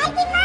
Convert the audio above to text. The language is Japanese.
開き